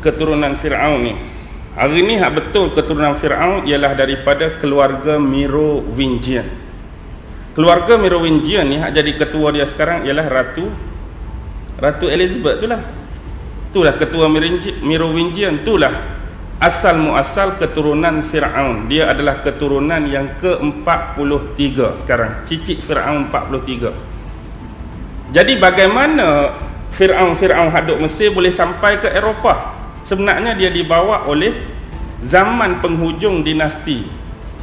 keturunan Fir'aun ni. Hari ni hak betul keturunan Fir'aun ialah daripada keluarga Merovingian. Keluarga Merovingian ni hak jadi ketua dia sekarang ialah Ratu Ratu Elizabeth tu lah. Itulah ketua Merovingian itulah asal muasal keturunan Firaun. Dia adalah keturunan yang ke-43 sekarang. Cicit Firaun 43 jadi bagaimana Firaun-Firaun haduk Mesir boleh sampai ke Eropah sebenarnya dia dibawa oleh zaman penghujung dinasti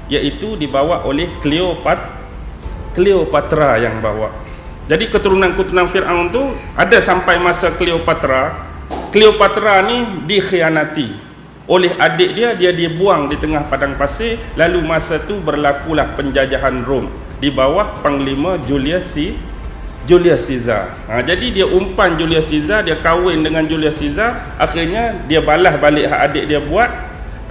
iaitu dibawa oleh Cleopatra Cleopatra yang bawa. Jadi keturunan-keturunan Firaun tu ada sampai masa Cleopatra Cleopatra ni dikhianati oleh adik dia dia dibuang di tengah padang pasir. Lalu masa tu berlakulah penjajahan Rom di bawah panglima Julius C Julius Caesar. Ha, jadi dia umpan Julius Caesar dia kahwin dengan Julius Caesar. Akhirnya dia balas balik hak adik dia buat.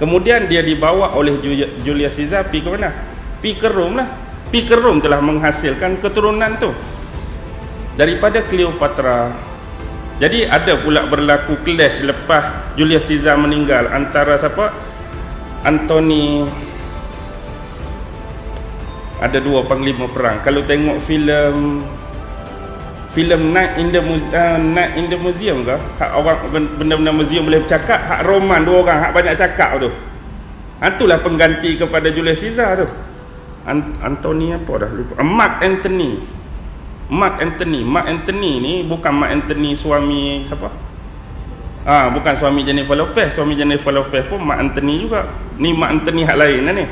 Kemudian dia dibawa oleh Julius Caesar pi ke mana? Pi ke Rom lah. Pi ke Rom telah menghasilkan keturunan tu. Daripada Cleopatra. Jadi ada pula berlaku clash lepas Julius Caesar meninggal antara siapa? Anthony ada dua panglima perang. Kalau tengok filem filem Night in the Museum, uh, Night in the Museum ke? Hak orang benda-benda museum boleh bercakap, hak roman dua orang hak banyak cakap tu. Itulah pengganti kepada Julius Caesar tu. Anthony apa dah lupa. Mark Anthony. Mark Anthony Mark Anthony ni bukan Mark Anthony suami siapa Ah, ha, bukan suami Jennifer Lopez suami Jennifer Lopez pun Mark Anthony juga ni Mark Anthony hak lain lah ni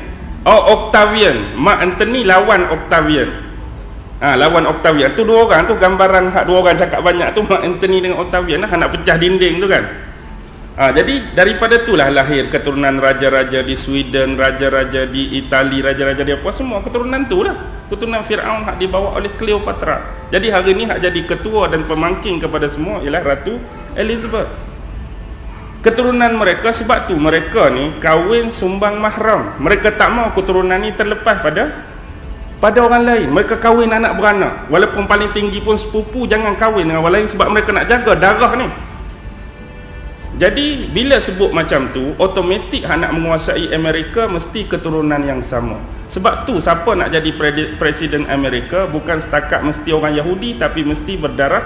oh Octavian Mark Anthony lawan Octavian ha, lawan Octavian tu dua orang tu gambaran hak dua orang cakap banyak tu Mark Anthony dengan Octavian lah nak pecah dinding tu kan Ha, jadi daripada itulah lahir keturunan raja-raja di Sweden, raja-raja di Itali, raja-raja di apa semua keturunan tu lah. Keturunan Firaun hak dibawa oleh Cleopatra. Jadi hari ini hak jadi ketua dan pemangking kepada semua ialah Ratu Elizabeth. Keturunan mereka sebab tu mereka ni kahwin sumbang mahram. Mereka tak mau keturunan ni terlepas pada pada orang lain. Mereka kahwin anak beranak. Walaupun paling tinggi pun sepupu jangan kahwin dengan orang lain sebab mereka nak jaga darah ni. Jadi bila sebut macam tu, automatik hak nak menguasai Amerika mesti keturunan yang sama. Sebab tu siapa nak jadi presiden Amerika bukan setakat mesti orang Yahudi tapi mesti berdarah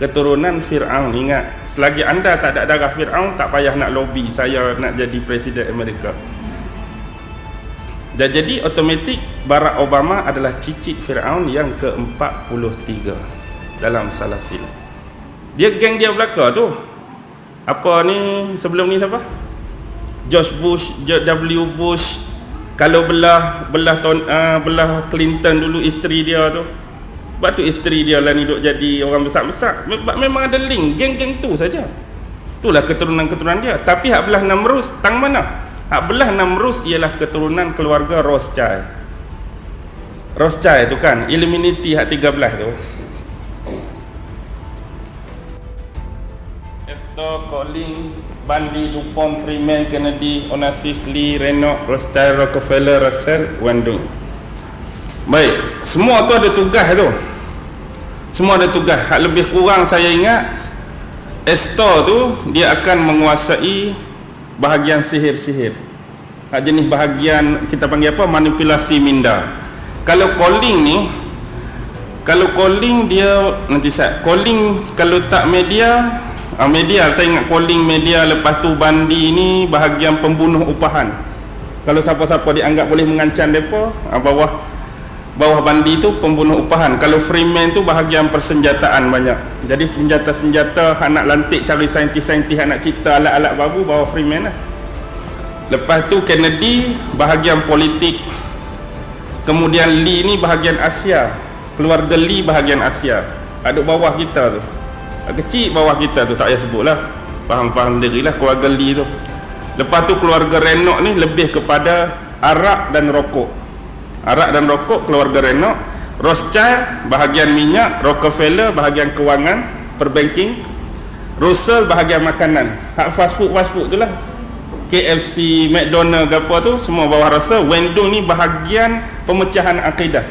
keturunan Firaun. Ingat, selagi anda tak ada darah Firaun tak payah nak lobby saya nak jadi presiden Amerika. Dan jadi automatik Barack Obama adalah cicit Firaun yang ke-43 dalam salah silap. Dia geng dia belakang tu. Apa ni sebelum ni siapa? George Bush George W Bush. Kalau belah belah ton, uh, belah Clinton dulu isteri dia tu. Sebab tu isteri dia lah ni duk jadi orang besar-besar. Memang ada link geng-geng tu saja. Itulah keturunan-keturunan dia. Tapi hak belah Namrus tang mana belah Namrus ialah keturunan keluarga Rothschild Rothschild tu kan Illuminati hak 13 tu Astor, Colin, Bundy, DuPont, Freeman, Kennedy, Onassis, Lee, Renault, Rothschild, Rockefeller, Russell, Wendell. Baik, semua tu ada tugas tu. Semua ada tugas. Hak lebih kurang saya ingat Astor tu dia akan menguasai bahagian sihir-sihir. Hak jenis bahagian kita panggil apa? Manipulasi minda. Kalau calling ni kalau calling dia nanti saya calling kalau tak media uh, media saya ingat calling media lepas tu bandi ni bahagian pembunuh upahan kalau siapa-siapa dianggap boleh mengancam mereka uh, bawah bawah bandi tu pembunuh upahan. Kalau freeman tu bahagian persenjataan banyak. Jadi senjata-senjata anak lantik cari saintis-saintis anak cipta alat-alat baru bawah freeman lah. Lepas tu Kennedy bahagian politik. Kemudian Lee ni bahagian Asia. Keluarga Lee bahagian Asia. Ada bawah kita tu. Kecil bawah kita tu tak payah sebut lah. Faham-faham diri lah keluarga Lee tu. Lepas tu keluarga Renok ni lebih kepada arak dan rokok arak dan rokok keluarga Renok Rothschild bahagian minyak Rockefeller bahagian kewangan perbanking Russell bahagian makanan. Hak fast food fast food tu lah. KFC, McDonald ke apa tu semua bawah Russell Wendong ni bahagian pemecahan akidah.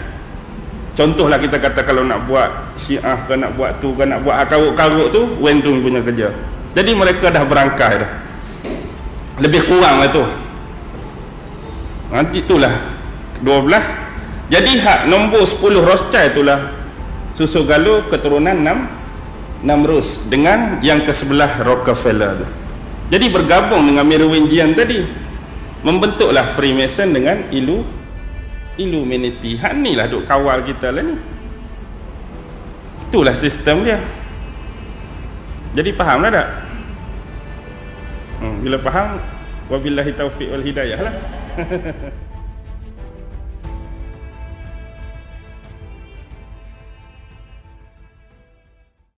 Contohlah kita kata kalau nak buat syiah ke nak buat tu ke nak buat karut-karut tu Wendung punya kerja. Jadi mereka dah berangkai dah. Lebih kurang lah tu. Nanti itulah 12 jadi hak nombor 10 Rothschild itulah susu galuh keturunan 6 6 Rus dengan yang ke sebelah Rockefeller tu. Jadi bergabung dengan Merovingian tadi membentuklah Freemason dengan ilu Illuminati. Hak ni lah duk kawal kita lah ni. Itulah sistem dia. Jadi faham lah tak? Hmm, bila faham wabillahi taufiq wal hidayah lah